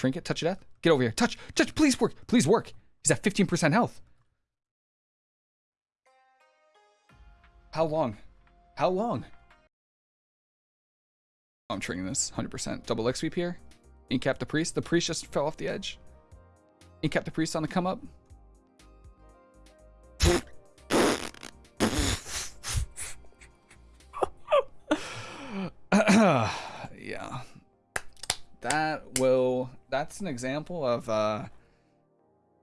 Trinket, touch of death. Get over here. Touch, touch, please work. Please work. He's at 15% health. How long? How long? Oh, I'm triggering this 100%. Double leg sweep here. Incap the priest. The priest just fell off the edge. Incap the priest on the come up. yeah. That will that's an example of uh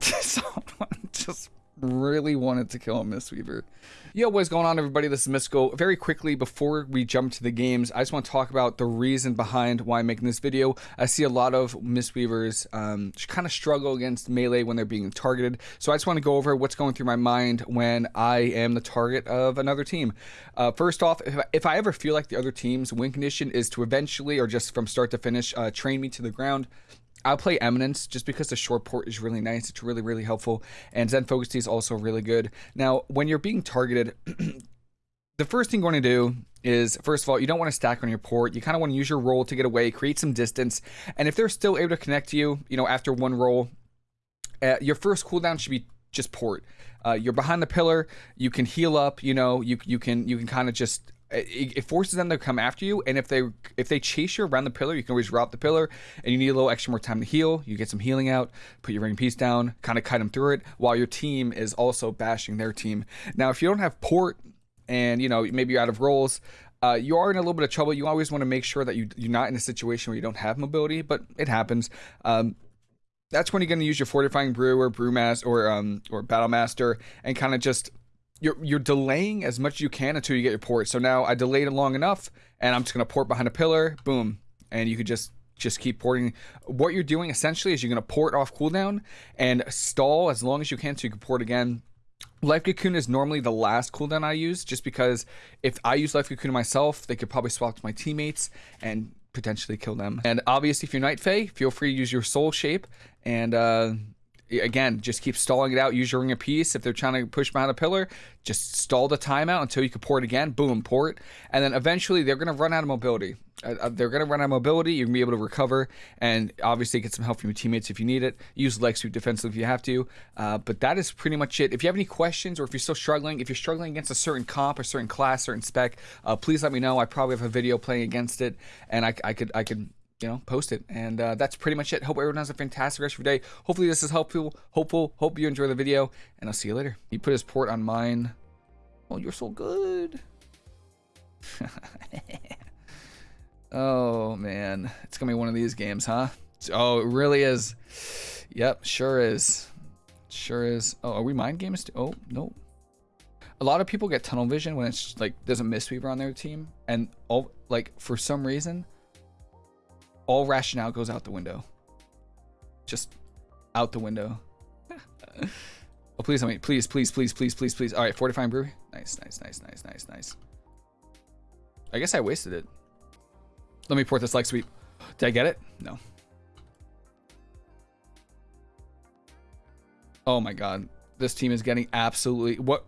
someone just really wanted to kill a Mistweaver. Yo, what's going on, everybody? This is Mystical. Very quickly, before we jump to the games, I just want to talk about the reason behind why I'm making this video. I see a lot of Mistweavers um, kind of struggle against melee when they're being targeted. So I just want to go over what's going through my mind when I am the target of another team. Uh, first off, if I, if I, ever feel like the other team's win condition is to eventually, or just from start to finish, uh, train me to the ground, I'll play Eminence just because the short port is really nice. It's really, really helpful. And Zen Focus Tea is also really good. Now, when you're being targeted, the first thing you're going to do is, first of all, you don't want to stack on your port. You kind of want to use your roll to get away, create some distance. And if they're still able to connect to you, you know, after one roll, uh, your first cooldown should be just port. Uh, you're behind the pillar. You can heal up. You know, you you can you can kind of just it, forces them to come after you and if they if they chase you around the pillar you can always drop the pillar and you need a little extra more time to heal. You get some healing out put your ring piece down kind of cut them through it while your team is also bashing their team. Now if you don't have port and you know maybe you're out of rolls uh, you are in a little bit of trouble. You always want to make sure that you, you're not in a situation where you don't have mobility but it happens. Um, that's when you're going to use your fortifying brew or brewmaster or um, or battle master and kind of just you're you're delaying as much as you can until you get your port. So now I delayed it long enough, and I'm just gonna port behind a pillar, boom, and you could just just keep porting. What you're doing essentially is you're gonna port off cooldown and stall as long as you can so you can port again. Life Cocoon is normally the last cooldown I use, just because if I use Life Cocoon myself, they could probably swap to my teammates and potentially kill them. And obviously, if you're Night Fae, feel free to use your Soul Shape and. uh again, just keep stalling it out. Use your ring of peace. If they're trying to push behind a pillar, just stall the timeout until you can pour it again. Boom, pour it. And then eventually they're going to run out of mobility. Uh, uh they're going to run out of mobility. You're going to be able to recover and obviously get some help from your teammates if you need it. Use leg sweep defensively if you have to. Uh, but that is pretty much it. If you have any questions or if you're still struggling, if you're struggling against a certain comp, a certain class, certain spec, uh, please let me know. I probably have a video playing against it and I, I could I could you know, post it. And uh, that's pretty much it. Hope everyone has a fantastic rest of your day. Hopefully this is helpful. Hopeful. Hope you enjoy the video. And I'll see you later. He put his port on mine. Oh, you're so good. oh, man. It's going to be one of these games, huh? Oh, it really is. Yep, sure is. Sure is. Oh, are we mind games? Too? Oh, no. A lot of people get tunnel vision when it's like there's a Mistweaver on their team. And, oh, like, for some reason all rationale goes out the window. Just out the window. oh, please, mean, please, please, please, please, please, please. All right, fortifying brewery. Nice, nice, nice, nice, nice, nice. I guess I wasted it. Let me port this leg sweep. Did I get it? No. Oh my god. This team is getting absolutely... What?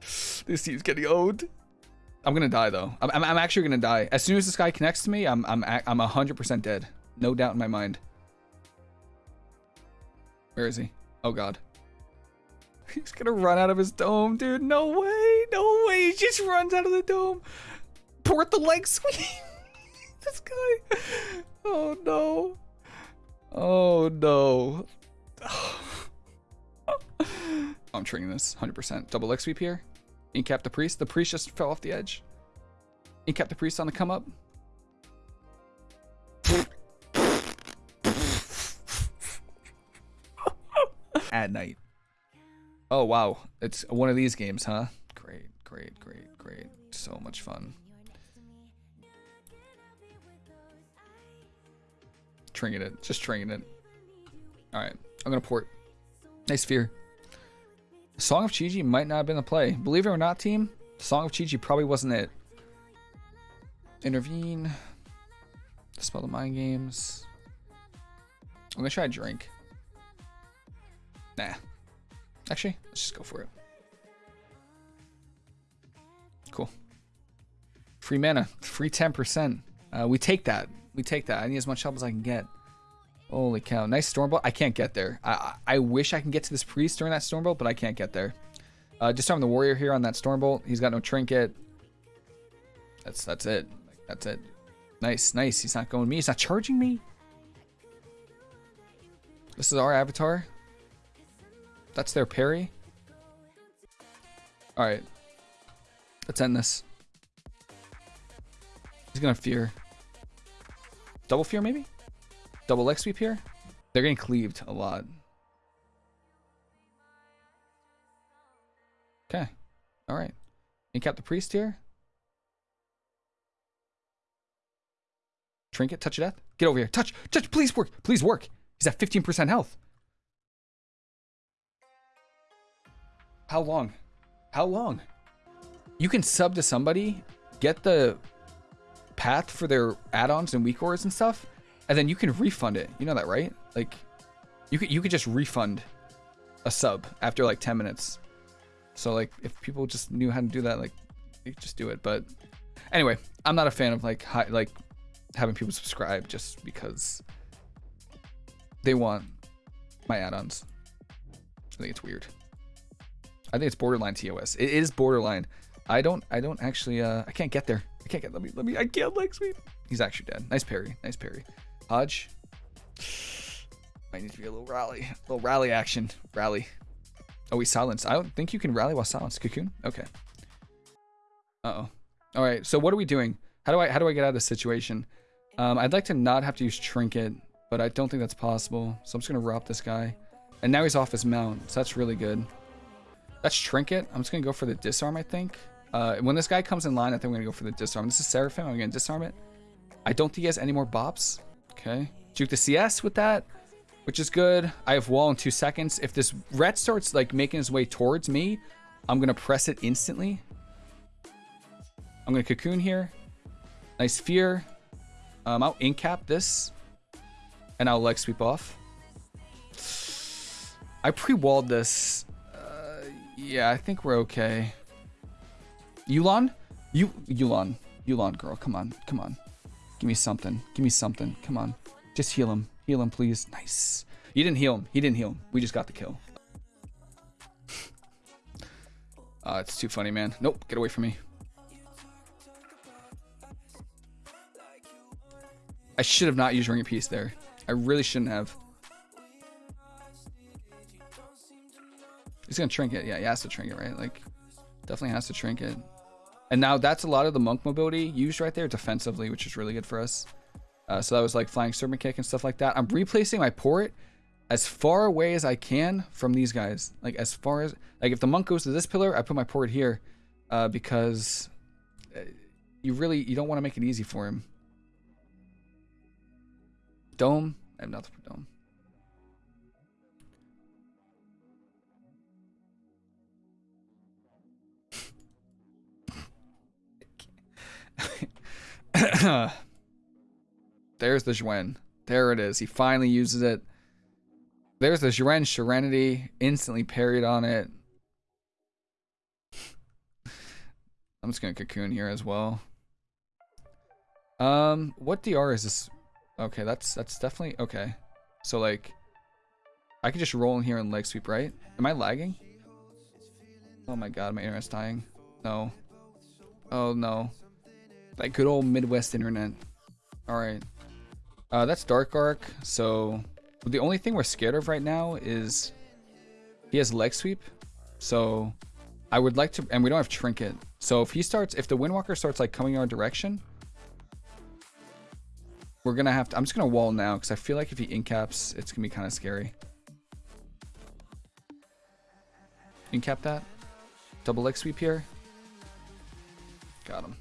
This team's getting owned. I'm gonna die though. I'm, I'm, actually gonna die. As soon as this guy connects to me, I'm I'm I'm 100% dead. No doubt in my mind. Where is he? Oh god. He's gonna run out of his dome, dude. No way. No way. He just runs out of the dome. Port the leg sweep. this guy. Oh no. Oh no. I'm triggering this 100%. Double leg sweep here. Incap the priest. The priest just fell off the edge. Incap the priest on the come up. At night. Oh, wow. It's one of these games, huh? Great, great, great, great. So much fun. Trinket it. Just trinket it. Alright. I'm gonna port. Nice fear. Song of Chi-Ji might not have been the play. Believe it or not, team, Song of Chi-Ji probably wasn't it. Intervene. Dispel the mind games. I'm gonna try a drink. Nah. Actually, let's just go for it. Cool. Free mana. Free 10%. Uh, we take that. We take that. I need as much help as I can get. Holy cow. Nice Stormbolt. I can't get there. I, I, wish I can get to this Priest during that Stormbolt, but I can't get there. Uh, disarm the Warrior here on that Stormbolt. He's got no Trinket. That's that's it. That's it. Nice, nice. He's not going me. He's not charging me. This is our avatar. That's their parry. Alright. Let's end this. He's gonna fear. Double fear, maybe? Double leg sweep here? They're getting cleaved a lot. Okay. Alright. Incap the priest here. Trinket, touch of death. Get over here. Touch, touch, please work. Please work. He's at 15% health. How long? How long? You can sub to somebody, get the path for their add-ons and WeakAuras and stuff, and then you can refund it. You know that, right? Like, you could you could just refund a sub after like 10 minutes. So like, if people just knew how to do that, like, you just do it. But anyway, I'm not a fan of like high, like having people subscribe just because they want my add-ons. I think it's weird. I think it's borderline TOS. It is borderline. I don't I don't actually uh I can't get there. I can't get let me let me I can't leg sweep. He's actually dead. Nice parry. Nice parry. Hodge. Might need to be a little rally. A little rally action. Rally. Oh, he's silenced. I don't think you can rally while silenced. Cocoon? Okay. Uh-oh. Alright, so what are we doing? How do I how do I get out of this situation? Um, I'd like to not have to use Trinket, but I don't think that's possible. So I'm just gonna rob this guy. And now he's off his mount, so that's really good. That's Trinket. I'm just gonna go for the disarm, I think. Uh, when this guy comes in line, I think I'm gonna go for the disarm. This is Seraphim. I'm gonna disarm it. I don't think he has any more bops. Okay. Juke the CS with that, which is good. I have wall in two seconds. If this ret starts like making his way towards me, I'm gonna press it instantly. I'm gonna cocoon here. Nice fear. Um, I'll incap this, and I'll leg sweep off. I pre-walled this. Uh, yeah, I think we're okay. Yu'lon? You, Yu'lon. Yu'lon, girl. Come on. Come on. Give me something. Give me something. Come on. Just heal him. Heal him, please. Nice. You didn't heal him. He didn't heal him. We just got the kill. uh, it's too funny, man. Nope. Get away from me. I should have not used Ring of Peace there. I really shouldn't have. He's gonna trinket. Yeah, he has to trinket, right? Like, definitely has to trinket. And now that's a lot of the monk mobility used right there defensively, which is really good for us. Uh, so that was like flying serpent kick and stuff like that. I'm replacing my port as far away as I can from these guys. Like as far as, like if the monk goes to this pillar, I put my port here uh, because uh, you really, you don't want to make it easy for him. Dome, I have nothing for dome. There's the Xuen. There it is. He finally uses it. There's the Xuen Serenity. Instantly parried on it. I'm just going to cocoon here as well. Um, what DR is this? Okay, that's that's definitely okay. So like, I could just roll in here and leg sweep, right? Am I lagging? Oh my god, my internet's dying. No. Oh no. That good old Midwest internet. Alright. Uh, that's Dark Arc, so the only thing we're scared of right now is he has leg sweep. So I would like to, and we don't have Trinket. So if he starts, if the Windwalker starts like coming our direction, we're gonna have to, I'm just gonna wall now because I feel like if he incaps, it's gonna be kind of scary. Incap that. Double leg sweep here. Got him.